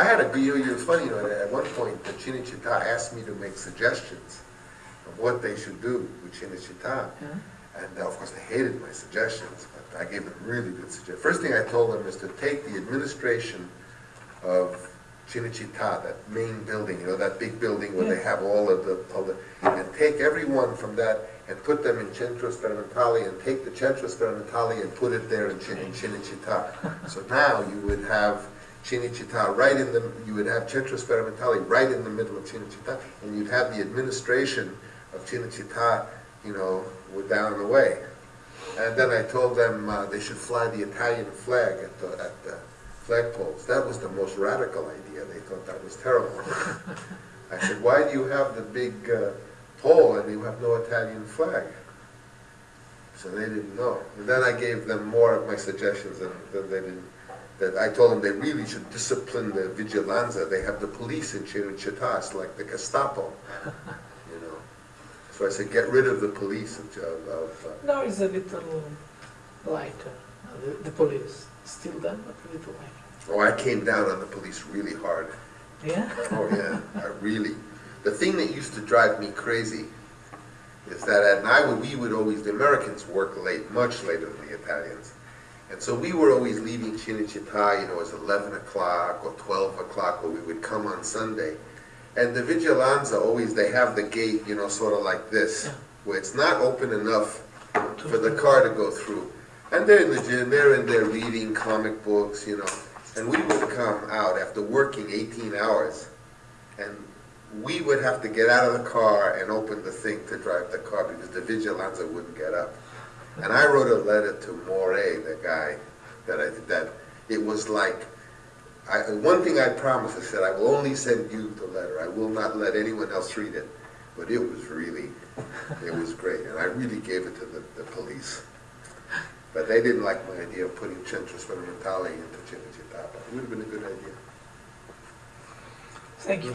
I had a, know, it's funny, you know, at one point, the Cinecittà asked me to make suggestions of what they should do with Cinecittà. Yeah. And uh, of course, they hated my suggestions, but I gave them really good suggestions. First thing I told them is to take the administration of Cinecittà, that main building, you know, that big building where they have all of the, all the, and take everyone from that and put them in Centro Sperimentale and take the Centro Sperimentale and put it there in Chin- in Cinecittà. So now you would have Cinecittà right in the, you would have Centro Sperimentale right in the middle of Cinecittà, and you'd have the administration of Cinecittà, you know, down the way. And then I told them uh, they should fly the Italian flag at the, at the flagpoles. That was the most radical idea. They thought that was terrible. I said, why do you have the big uh, pole and you have no Italian flag? So they didn't know. And then I gave them more of my suggestions and then they didn't. That I told them they really should discipline the vigilanza. They have the police in it's like the Gestapo, you know. So I said, get rid of the police of, of uh, Now it's a little lighter, uh, the, the police, still there, but a little lighter. Oh, I came down on the police really hard. Yeah? Oh, yeah, I really. The thing that used to drive me crazy is that at night, we would always, the Americans work late, much later than the Italians. And so we were always leaving Cinecittà, you know, it was 11 o'clock or 12 o'clock, where we would come on Sunday. And the Vigilanza, always, they have the gate, you know, sort of like this, where it's not open enough for the car to go through. And they're in the gym, they're in there reading comic books, you know. And we would come out after working 18 hours, and we would have to get out of the car and open the thing to drive the car because the Vigilanza wouldn't get up. And I wrote a letter to Moray, the guy that I did that. It was like, I, one thing I promised, I said, I will only send you the letter. I will not let anyone else read it. But it was really, it was great. And I really gave it to the, the police. But they didn't like my idea of putting Centro Sperimentale into Cinecittà, but it would have been a good idea. Thank you.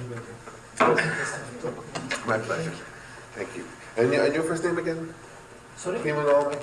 My pleasure. Thank you. And and your first name again? Primo nome.